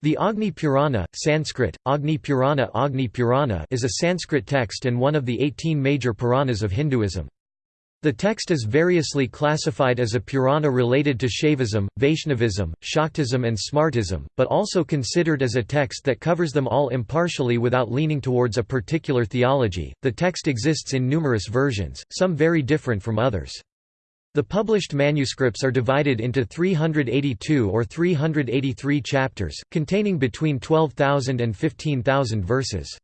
The Agni Purana Sanskrit, Agni Purana, Agni Purana is a Sanskrit text and one of the 18 major Puranas of Hinduism. The text is variously classified as a Purana related to Shaivism, Vaishnavism, Shaktism and Smartism, but also considered as a text that covers them all impartially without leaning towards a particular theology. The text exists in numerous versions, some very different from others. The published manuscripts are divided into 382 or 383 chapters, containing between 12,000 and 15,000 verses.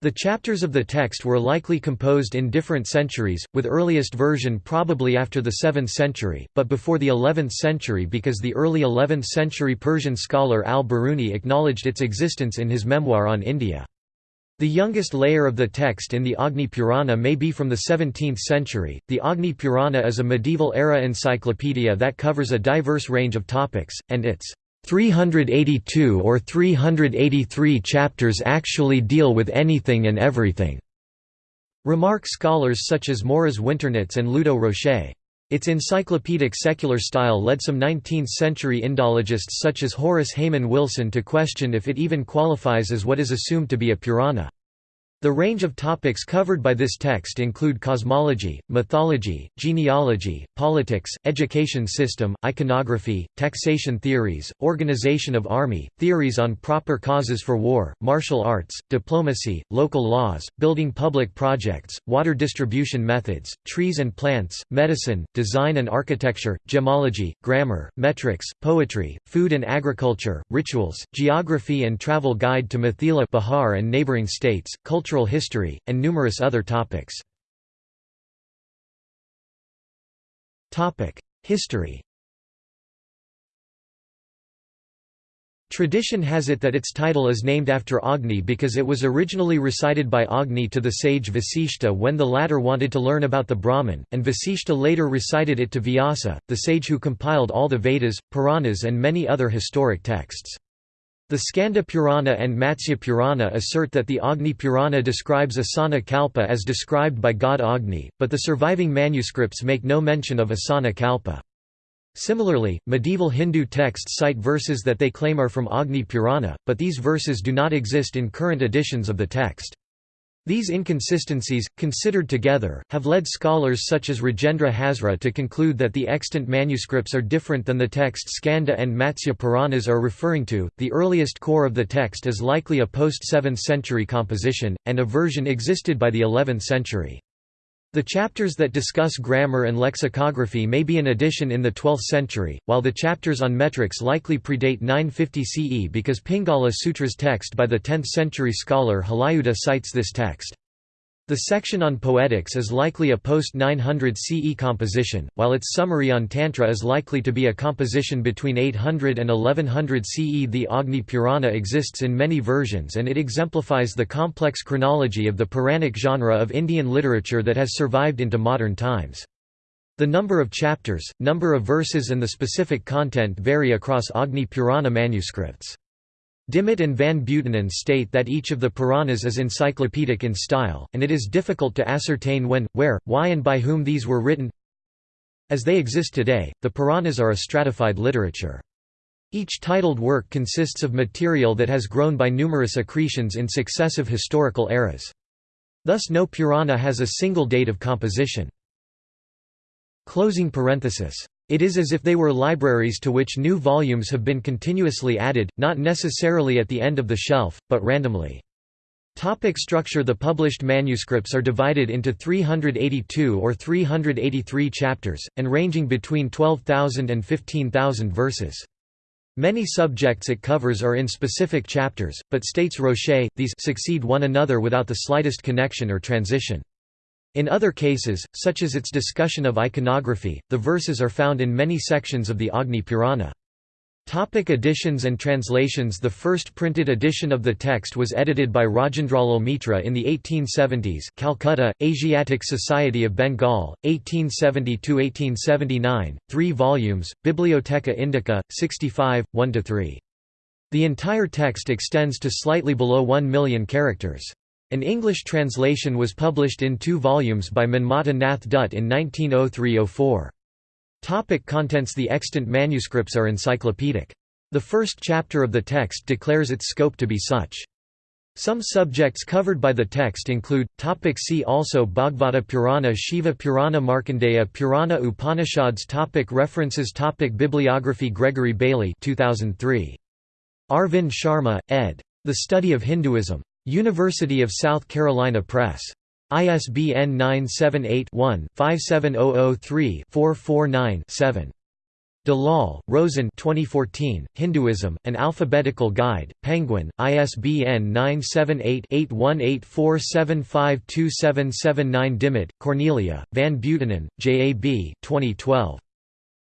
The chapters of the text were likely composed in different centuries, with earliest version probably after the 7th century, but before the 11th century because the early 11th century Persian scholar al-Biruni acknowledged its existence in his memoir on India. The youngest layer of the text in the Agni Purana may be from the 17th century. The Agni Purana is a medieval era encyclopedia that covers a diverse range of topics, and its 382 or 383 chapters actually deal with anything and everything. Remark scholars such as Maurice Winternitz and Ludo Rocher. Its encyclopedic secular style led some 19th-century Indologists such as Horace Hayman Wilson to question if it even qualifies as what is assumed to be a Purana. The range of topics covered by this text include cosmology, mythology, genealogy, politics, education system, iconography, taxation theories, organization of army, theories on proper causes for war, martial arts, diplomacy, local laws, building public projects, water distribution methods, trees and plants, medicine, design and architecture, gemology, grammar, metrics, poetry, food and agriculture, rituals, geography and travel guide to Mithila Bihar and neighboring states, culture cultural history, and numerous other topics. History Tradition has it that its title is named after Agni because it was originally recited by Agni to the sage Vasishta when the latter wanted to learn about the Brahman, and Vasishta later recited it to Vyasa, the sage who compiled all the Vedas, Puranas and many other historic texts. The Skanda Purana and Matsya Purana assert that the Agni Purana describes Asana Kalpa as described by god Agni, but the surviving manuscripts make no mention of Asana Kalpa. Similarly, medieval Hindu texts cite verses that they claim are from Agni Purana, but these verses do not exist in current editions of the text. These inconsistencies, considered together, have led scholars such as Rajendra Hazra to conclude that the extant manuscripts are different than the text Skanda and Matsya Puranas are referring to. The earliest core of the text is likely a post 7th century composition, and a version existed by the 11th century. The chapters that discuss grammar and lexicography may be an addition in the 12th century, while the chapters on metrics likely predate 950 CE because Pingala Sutra's text by the 10th century scholar Halayudha cites this text. The section on poetics is likely a post-900 CE composition, while its summary on Tantra is likely to be a composition between 800 and 1100 CE. The Agni Purana exists in many versions and it exemplifies the complex chronology of the Puranic genre of Indian literature that has survived into modern times. The number of chapters, number of verses and the specific content vary across Agni Purana manuscripts. Dimmitt and Van Buitenen state that each of the Puranas is encyclopedic in style, and it is difficult to ascertain when, where, why and by whom these were written. As they exist today, the Puranas are a stratified literature. Each titled work consists of material that has grown by numerous accretions in successive historical eras. Thus no Purana has a single date of composition. Closing parenthesis it is as if they were libraries to which new volumes have been continuously added, not necessarily at the end of the shelf, but randomly. Topic structure The published manuscripts are divided into 382 or 383 chapters, and ranging between 12,000 and 15,000 verses. Many subjects it covers are in specific chapters, but states Rocher, these succeed one another without the slightest connection or transition. In other cases, such as its discussion of iconography, the verses are found in many sections of the Agni Purana. Topic editions and translations The first printed edition of the text was edited by Rajendralal Mitra in the 1870s Calcutta, Asiatic Society of Bengal, 1870–1879, 3 volumes, Bibliotheca Indica, 65, 1–3. The entire text extends to slightly below 1 million characters. An English translation was published in two volumes by Manmatha Nath Dutt in 1903–04. Topic contents The extant manuscripts are encyclopedic. The first chapter of the text declares its scope to be such. Some subjects covered by the text include, topic see also Bhagavata Purana Shiva Purana Markandeya Purana Upanishads topic References topic Bibliography Gregory Bailey 2003. Arvind Sharma, ed. The Study of Hinduism. University of South Carolina Press. ISBN 978 one 57003 449 7 Dalal, Roshen 2014, Hinduism, An Alphabetical Guide, Penguin, ISBN 978-8184752779 Dimmitt, Cornelia, Van Buitenen, J. A. B. 2012.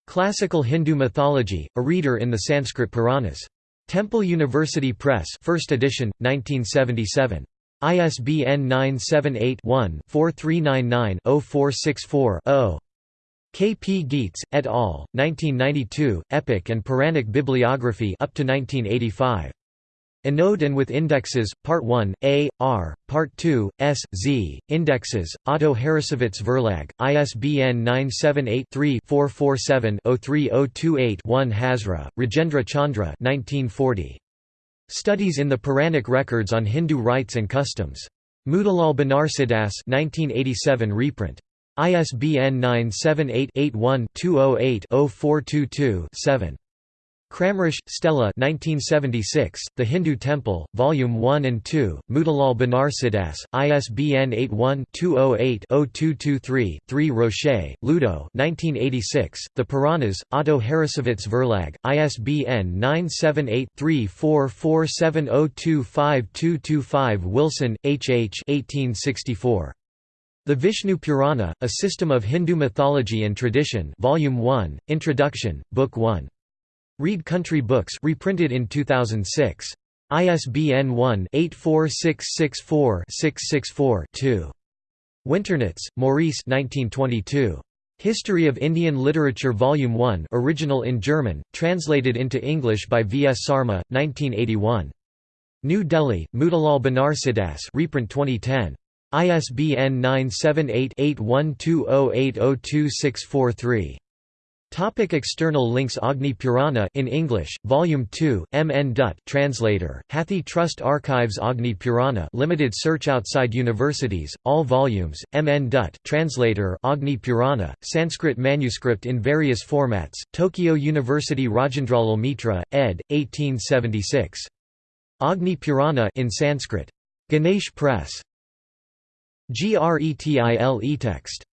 Classical Hindu Mythology, a reader in the Sanskrit Puranas. Temple University Press 1st edition, 1977. ISBN 978 one 4399 0464 K. P. Gietz, et al., 1992, Epic and Puranic Bibliography up to 1985. Anode and with Indexes, Part 1, A, R, Part 2, S, Z, Indexes, Otto Harrassowitz Verlag, ISBN 978-3-447-03028-1 Hazra, Rajendra Chandra 1940. Studies in the Puranic Records on Hindu Rites and Customs. Motilal Banarsidass 1987 reprint. ISBN 978-81-208-0422-7. Kramrisch, Stella 1976, The Hindu Temple, Volume 1 and 2, Motilal Banarsidass, ISBN 81-208-0223-3 Rocher, Ludo 1986, The Puranas, Otto Harrassowitz Verlag, ISBN 978-3447025225 Wilson, H. H. 1864. The Vishnu Purana, A System of Hindu Mythology and Tradition Volume 1, Introduction, Book 1. Read Country Books reprinted in 2006. ISBN 1-84664-664-2. Winternitz, Maurice 1922. History of Indian Literature Volume 1 original in German, translated into English by V. S. Sarma, 1981. New Delhi, Motilal Banarsidass reprint 2010. ISBN 978-8120802643. Topic external links Agni Purana in English, Volume 2, M. N. Dutt translator, Hathi Trust Archives Agni Purana limited search outside universities, all volumes, M. N. Dutt translator Agni Purana, Sanskrit manuscript in various formats, Tokyo University Rajendralal Mitra, ed. 1876. Agni Purana in Sanskrit. Ganesh Press. GRETILE text